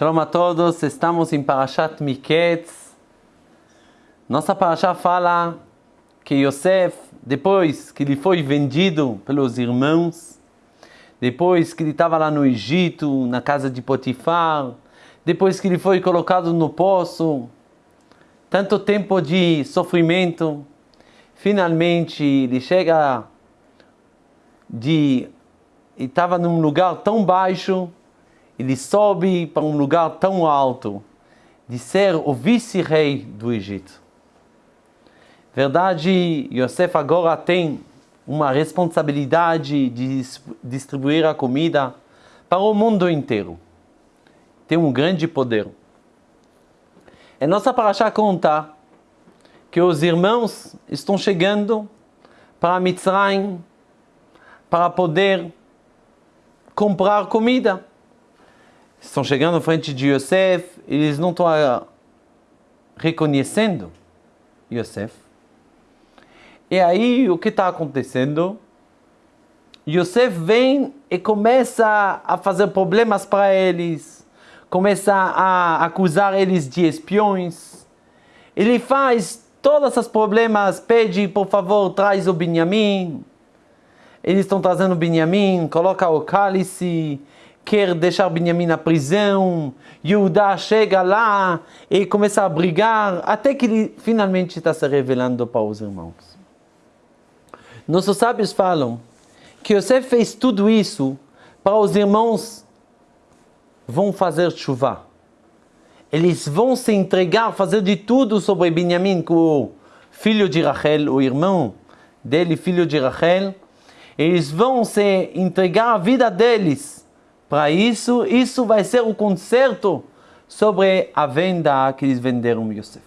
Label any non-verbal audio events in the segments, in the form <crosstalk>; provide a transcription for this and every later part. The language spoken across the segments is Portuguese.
Shalom a todos, estamos em Parashat Miketz. Nossa Parashat fala que Yosef, depois que ele foi vendido pelos irmãos, depois que ele estava lá no Egito, na casa de Potifar, depois que ele foi colocado no poço, tanto tempo de sofrimento, finalmente ele chega de estava num lugar tão baixo ele sobe para um lugar tão alto de ser o vice-rei do Egito. Verdade, Yosef agora tem uma responsabilidade de distribuir a comida para o mundo inteiro. Tem um grande poder. E nossa paraxá conta que os irmãos estão chegando para Mitzrayim para poder comprar comida estão chegando à frente de Yosef, eles não estão ah, reconhecendo Yosef. E aí o que está acontecendo? Yosef vem e começa a fazer problemas para eles, começa a acusar eles de espiões. Ele faz todos esses problemas, pede por favor, traz o Benjamim. Eles estão trazendo o Benjamim, coloca o cálice, quer deixar Benjamin na prisão, Yudá chega lá e começa a brigar, até que ele finalmente está se revelando para os irmãos. Nossos sábios falam que Yosef fez tudo isso para os irmãos vão fazer chuva. Eles vão se entregar, fazer de tudo sobre Benjamin, o filho de Rachel, o irmão dele, filho de Rachel. Eles vão se entregar a vida deles para isso, isso vai ser o conserto sobre a venda que eles venderam Yosef.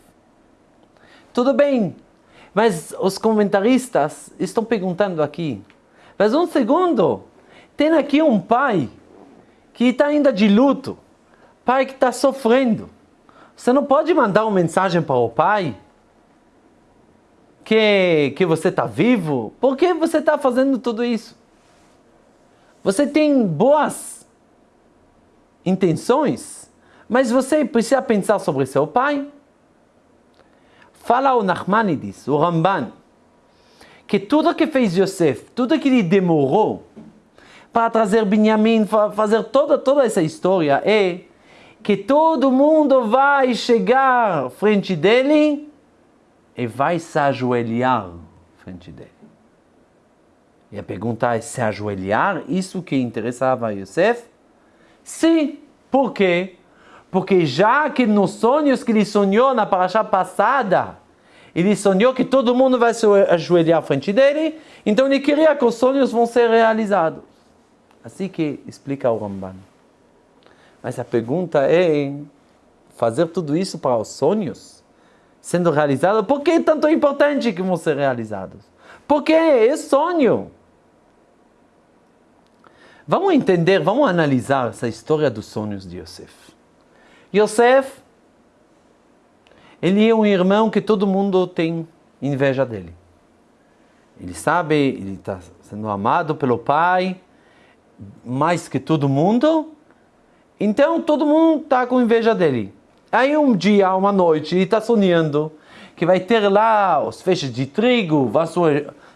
Tudo bem, mas os comentaristas estão perguntando aqui, mas um segundo, tem aqui um pai que está ainda de luto, pai que está sofrendo. Você não pode mandar uma mensagem para o pai que, que você está vivo? Por que você está fazendo tudo isso? Você tem boas intenções, mas você precisa pensar sobre seu pai. Fala o Nachmanides, o Ramban, que tudo que fez Yosef, tudo que ele demorou para trazer Benjamin, fazer toda, toda essa história, é que todo mundo vai chegar frente dele e vai se ajoelhar frente dele. E a pergunta é se ajoelhar, isso que interessava a Yosef? Sim. Por quê? Porque já que nos sonhos que ele sonhou na paraxá passada, ele sonhou que todo mundo vai se ajoelhar à frente dele, então ele queria que os sonhos vão ser realizados. Assim que explica o Ramban. Mas a pergunta é, fazer tudo isso para os sonhos sendo realizados, por que é tanto importante que vão ser realizados? Porque é sonho. Vamos entender, vamos analisar essa história dos sonhos de Yosef. Yosef, ele é um irmão que todo mundo tem inveja dele. Ele sabe, ele está sendo amado pelo pai mais que todo mundo, então todo mundo está com inveja dele. Aí um dia, uma noite, ele está sonhando que vai ter lá os feixes de trigo, vai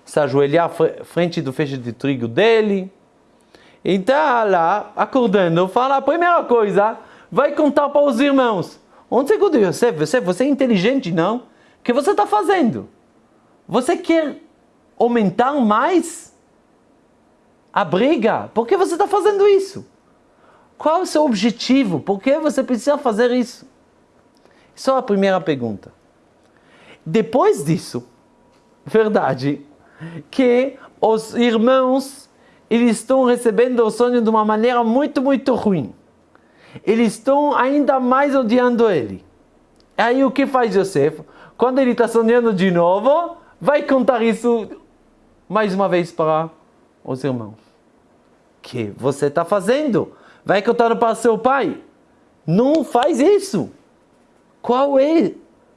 se ajoelhar frente do feixe de trigo dele então lá, acordando, fala a primeira coisa, vai contar para os irmãos. Onde segundo Yosef, você, você é inteligente, não? O que você está fazendo? Você quer aumentar mais a briga? Por que você está fazendo isso? Qual é o seu objetivo? Por que você precisa fazer isso? Isso é a primeira pergunta. Depois disso, <laughs> verdade, que os irmãos eles estão recebendo o sonho de uma maneira muito, muito ruim. Eles estão ainda mais odiando ele. Aí o que faz Yosef? Quando ele está sonhando de novo, vai contar isso mais uma vez para os irmãos. Que você está fazendo? Vai contar para seu pai. Não faz isso. Qual é?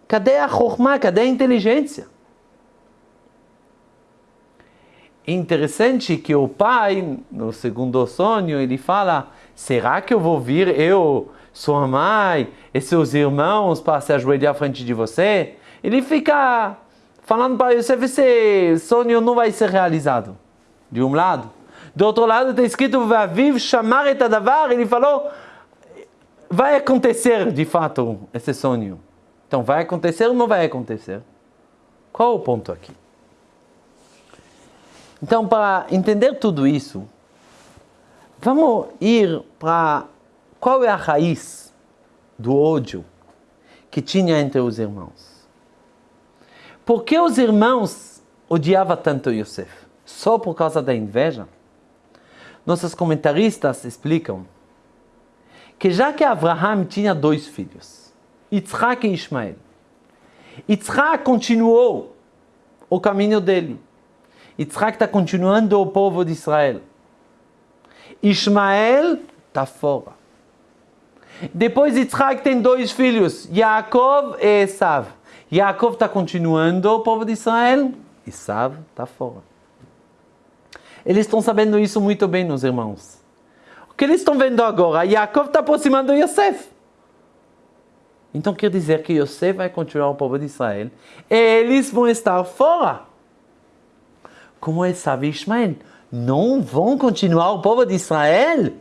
Cadê a chorma? Cadê a inteligência? Interessante que o pai, no segundo sonho, ele fala: será que eu vou vir, eu, sua mãe e seus irmãos, para se ajoelhar à frente de você? Ele fica falando para Yosef, esse sonho não vai ser realizado. De um lado. Do outro lado está escrito, Vaviv chamar et adavar, ele falou, vai acontecer de fato esse sonho. Então, vai acontecer ou não vai acontecer? Qual o ponto aqui? Então, para entender tudo isso, vamos ir para qual é a raiz do ódio que tinha entre os irmãos. Por que os irmãos odiavam tanto Yosef? Só por causa da inveja? Nossos comentaristas explicam que já que Abraham tinha dois filhos, Yitzhak e Ismael, Yitzhak continuou o caminho dele. Yitzhak está continuando o povo de Israel. Ismael está fora. Depois Yitzhak tem dois filhos, Yaakov e Esav. Yaakov está continuando o povo de Israel, Esav está fora. Eles estão sabendo isso muito bem, meus irmãos. O que eles estão vendo agora? Yaakov está aproximando Yosef. Então quer dizer que Yosef vai continuar o povo de Israel. Eles vão estar fora. Como Esav e Ismael não vão continuar o povo de Israel?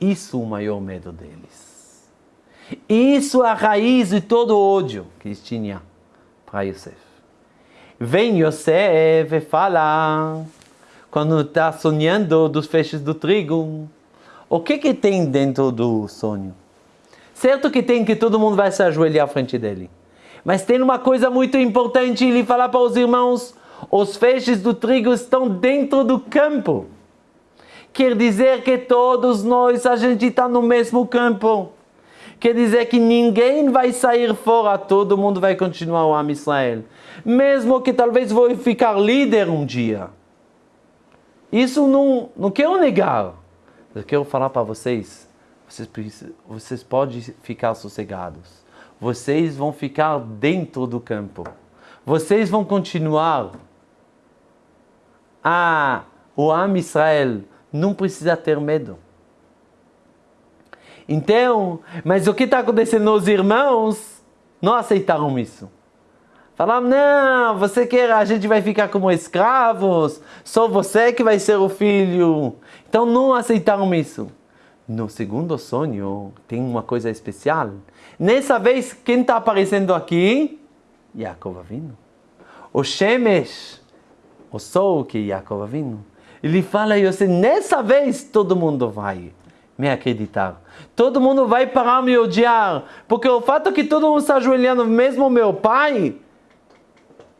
Isso é o maior medo deles. Isso é a raiz de todo o ódio que eles tinham para Yosef. Vem Yosef e fala, quando está sonhando dos feixes do trigo, o que que tem dentro do sonho? Certo que tem que todo mundo vai se ajoelhar à frente dele. Mas tem uma coisa muito importante, ele fala para os irmãos, os feixes do trigo estão dentro do campo. Quer dizer que todos nós, a gente está no mesmo campo. Quer dizer que ninguém vai sair fora, todo mundo vai continuar o Am Israel. Mesmo que talvez vou ficar líder um dia. Isso não, não quero negar. Eu quero falar para vocês vocês, vocês podem ficar sossegados. Vocês vão ficar dentro do campo. Vocês vão continuar. Ah, o Am Israel não precisa ter medo. Então, mas o que está acontecendo? Os irmãos não aceitaram isso. Falaram, não, você quer, a gente vai ficar como escravos, só você que vai ser o filho. Então não aceitaram isso. No segundo sonho tem uma coisa especial. Nessa vez, quem está aparecendo aqui? Yaakov vindo. O Shemesh, o sol que Yaakov vindo. Ele fala a Yosef, nessa vez todo mundo vai me acreditar. Todo mundo vai parar me odiar. Porque o fato que todo mundo está ajoelhando, mesmo meu pai,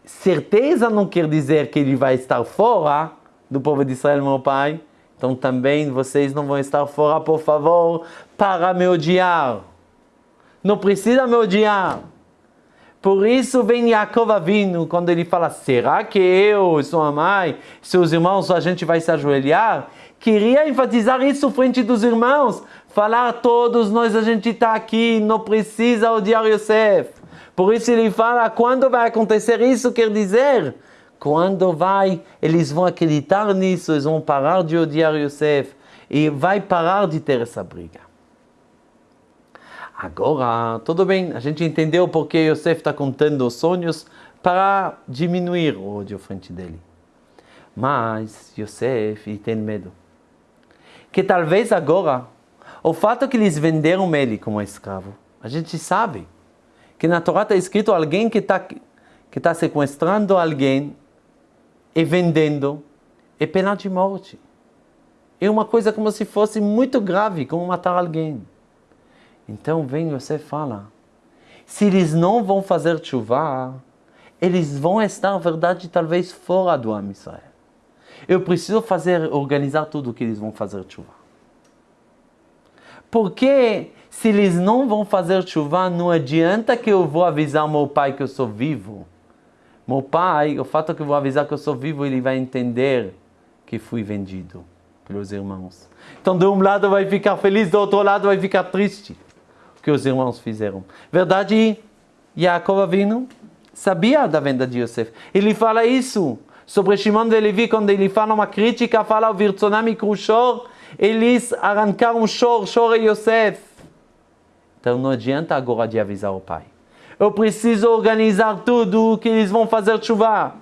certeza não quer dizer que ele vai estar fora do povo de Israel, meu pai. Então também vocês não vão estar fora, por favor, para me odiar. Não precisa me odiar. Por isso vem Yaakov Avinu, quando ele fala, será que eu, sua mãe, seus irmãos, a gente vai se ajoelhar? Queria enfatizar isso frente dos irmãos. Falar todos nós, a gente está aqui, não precisa odiar Yosef. Por isso ele fala, quando vai acontecer isso, quer dizer, quando vai, eles vão acreditar nisso, eles vão parar de odiar Yosef e vai parar de ter essa briga. Agora, tudo bem, a gente entendeu porque Yosef está contando os sonhos para diminuir o ódio frente dele. Mas Yosef tem medo. Que talvez agora, o fato que eles venderam ele como escravo, a gente sabe que na Torá está escrito alguém que está que tá sequestrando alguém e vendendo é pena de morte. É uma coisa como se fosse muito grave, como matar alguém. Então vem você fala, se eles não vão fazer chuva, eles vão estar, na verdade, talvez fora do Am Israel. Eu preciso fazer, organizar tudo o que eles vão fazer chuva. Porque se eles não vão fazer chuva, não adianta que eu vou avisar meu pai que eu sou vivo meu pai, o fato que eu vou avisar que eu sou vivo, ele vai entender que fui vendido pelos irmãos. Então, de um lado vai ficar feliz, do outro lado vai ficar triste. Que os irmãos fizeram. Verdade, Jacob Avinu sabia da venda de Yosef. Ele fala isso sobre Shimon de Levi, quando ele fala uma crítica, fala o Virtzonami Krushor, eles arrancaram um choro, chora Yosef. Então não adianta agora de avisar o pai. Eu preciso organizar tudo que eles vão fazer chuva.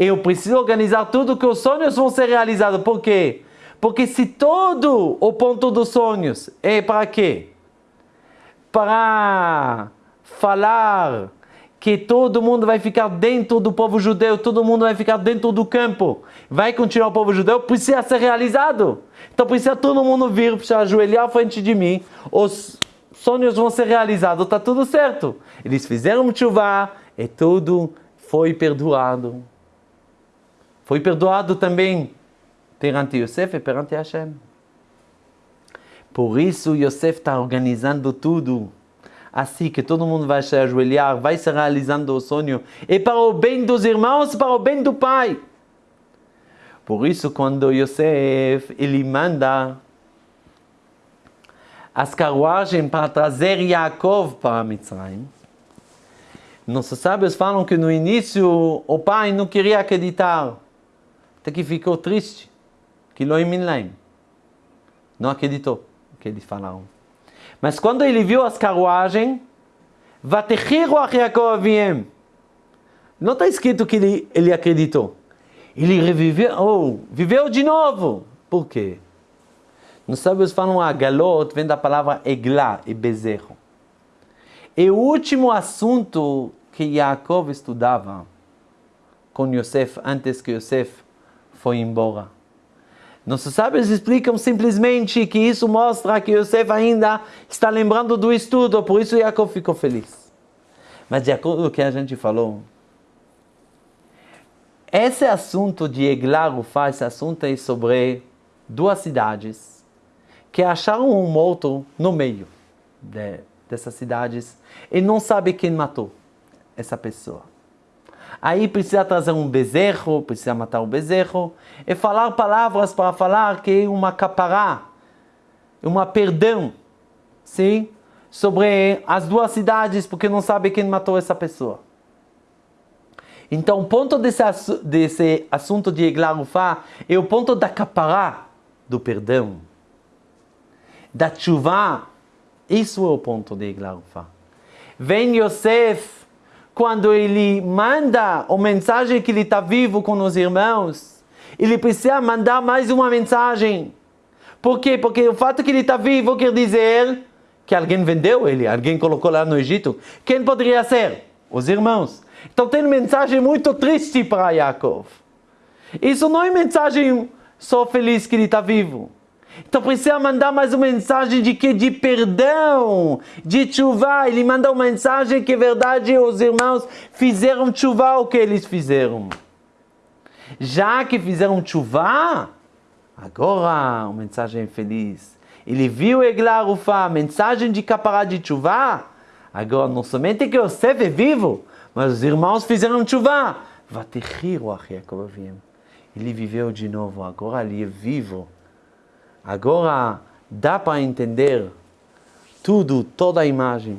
Eu preciso organizar tudo que os sonhos vão ser realizados. Por quê? Porque se todo o ponto dos sonhos é para quê? Para falar que todo mundo vai ficar dentro do povo judeu, todo mundo vai ficar dentro do campo, vai continuar o povo judeu, precisa ser realizado. Então precisa todo mundo vir, precisa ajoelhar à frente de mim, os sonhos vão ser realizados, está tudo certo. Eles fizeram chuva e tudo foi perdoado. Foi perdoado também perante Yosef e perante Hashem. Por isso Yosef está organizando tudo. Assim que todo mundo vai se ajoelhar, vai se realizando o sonho, e para o bem dos irmãos, para o bem do pai. Por isso, quando Yosef ele manda as carruagens para trazer Yaakov para Mitzrayim, nossos sábios falam que no início o pai não queria acreditar, até que ficou triste, que lo não acreditou que eles falaram. Mas quando ele viu as carruagens, Vatechiru Yaakov Não está escrito que ele, ele acreditou. Ele reviveu, oh, viveu de novo. Por quê? Nos sábios falam a galot, vem da palavra eglá e bezerro. E o último assunto que Yaakov estudava com Yosef, antes que Yosef foi embora. Nossos sábios explicam simplesmente que isso mostra que Yosef ainda está lembrando do estudo, por isso Jacob ficou feliz. Mas de acordo com o que a gente falou, esse assunto de Eglar Ufá, esse assunto é sobre duas cidades que acharam um morto no meio de, dessas cidades e não sabe quem matou essa pessoa. Aí precisa trazer um bezerro, precisa matar o bezerro e falar palavras para falar que é uma capará, uma perdão, sim, sobre as duas cidades, porque não sabe quem matou essa pessoa. Então, o ponto desse, desse assunto de Eglarufá é o ponto da capará, do perdão, da chuva. Isso é o ponto de Eglarufá. Vem Yosef quando ele manda a mensagem que ele está vivo com os irmãos, ele precisa mandar mais uma mensagem. Por quê? Porque o fato que ele está vivo quer dizer que alguém vendeu ele, alguém colocou lá no Egito. Quem poderia ser? Os irmãos. Então tem mensagem muito triste para Yaakov. Isso não é mensagem só feliz que ele está vivo. Então precisa mandar mais uma mensagem de que de perdão, de chuva. Ele manda uma mensagem que é verdade os irmãos fizeram chuva o que eles fizeram. Já que fizeram chuva, agora uma mensagem feliz. Ele viu Eglar mensagem de capará de chuva. Agora não somente que Yosef é vivo, mas os irmãos fizeram chuva. Ele viveu de novo, agora ele é vivo. Agora dá para entender tudo, toda a imagem.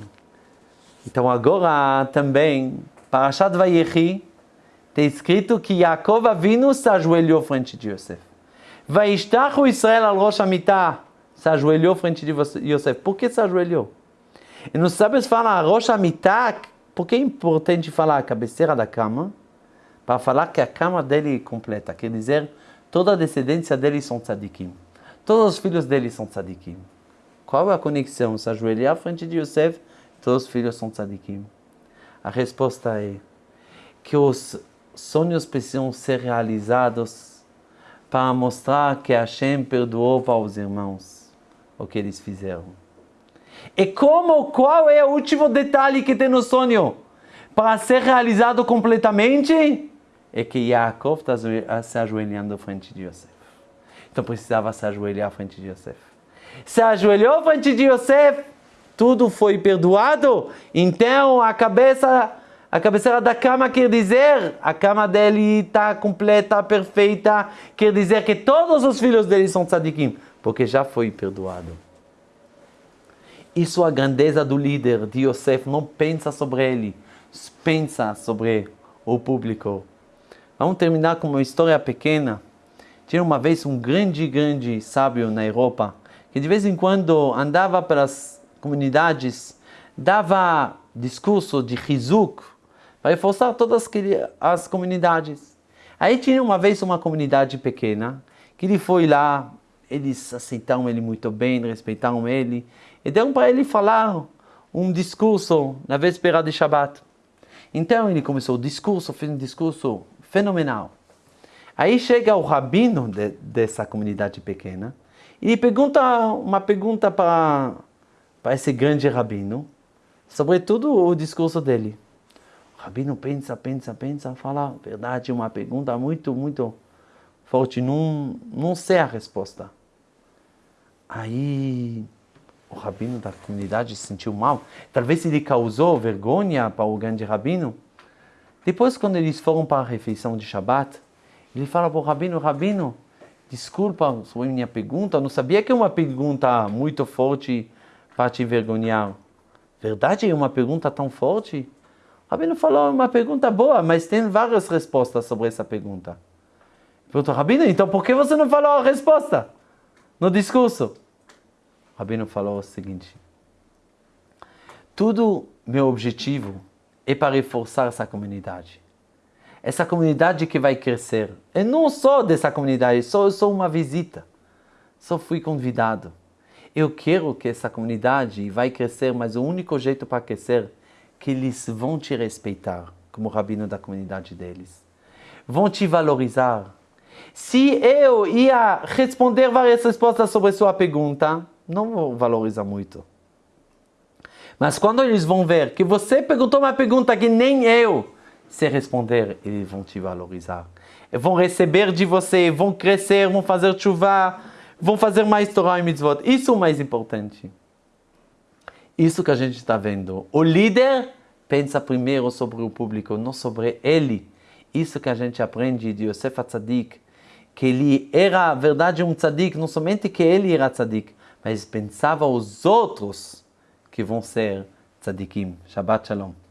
Então agora também, para Parashat Vayechi, está escrito que Yaakov Avinu se ajoelhou frente de Yosef. Vaishtachu Israel al Rosh Amitah, se ajoelhou frente de Yosef. Por que se ajoelhou? E nos sábios falam Rosh Amitah, por que é importante falar a cabeceira da cama? Para falar que a cama dele é completa, quer dizer, toda a descendência dele são tzadikim. Todos os filhos dele são tzadikim. Qual é a conexão? Se ajoelhar à frente de Yosef, todos os filhos são tzadikim. A resposta é que os sonhos precisam ser realizados para mostrar que Hashem perdoou para os irmãos o que eles fizeram. E como, qual é o último detalhe que tem no sonho? Para ser realizado completamente, é que Yaakov está se ajoelhando frente de Yosef. Então precisava se ajoelhar frente de Yosef. Se ajoelhou frente de Yosef, tudo foi perdoado. Então a cabeça, a cabeceira da cama quer dizer, a cama dele está completa, perfeita, quer dizer que todos os filhos dele são tzadikim, porque já foi perdoado. Isso é a grandeza do líder de Yosef, não pensa sobre ele, pensa sobre o público. Vamos terminar com uma história pequena Tinha uma vez um grande, grande sábio na Europa que de vez em quando andava pelas comunidades, dava discurso de Rizuk para reforçar todas as comunidades. Aí tinha uma vez uma comunidade pequena que ele foi lá, eles aceitaram ele muito bem, respeitaram ele e deram para ele falar um discurso na véspera de Shabbat. Então ele começou o discurso, fez um discurso fenomenal. Aí chega o rabino de, dessa comunidade pequena e pergunta uma pergunta para, esse grande rabino sobre tudo o discurso dele. O rabino pensa, pensa, pensa, fala, verdade, uma pergunta muito, muito forte, não, não sei a resposta. Aí o rabino da comunidade se sentiu mal. Talvez ele causou vergonha para o grande rabino. Depois, quando eles foram para a refeição de Shabat, ele fala para o rabino, rabino, desculpa sobre minha pergunta, não sabia que é uma pergunta muito forte para te envergonhar. Verdade é uma pergunta tão forte? O rabino falou, é uma pergunta boa, mas tem várias respostas sobre essa pergunta. Perguntou, rabino, então por que você não falou a resposta no discurso? O Rabino falou o seguinte: tudo meu objetivo é para reforçar essa comunidade. Essa comunidade que vai crescer. E não só dessa comunidade, só sou uma visita. Só fui convidado. Eu quero que essa comunidade vai crescer, mas o único jeito para crescer é que eles vão te respeitar como rabino da comunidade deles. Vão te valorizar. Se eu ia responder várias respostas sobre sua pergunta, não vou valorizar muito. Mas quando eles vão ver que você perguntou uma pergunta que nem eu sei responder, eles vão te valorizar. Vão receber de você, vão crescer, vão fazer chuva, vão fazer mais Torah e mitzvot. Isso é o mais importante. Isso que a gente está vendo. O líder pensa primeiro sobre o público, não sobre ele. Isso que a gente aprende de Yosef Atzadik, que ele era, na verdade, um tzadik, não somente que ele era tzadik, mas pensava os outros que vão ser tzadikim. Shabbat Shalom.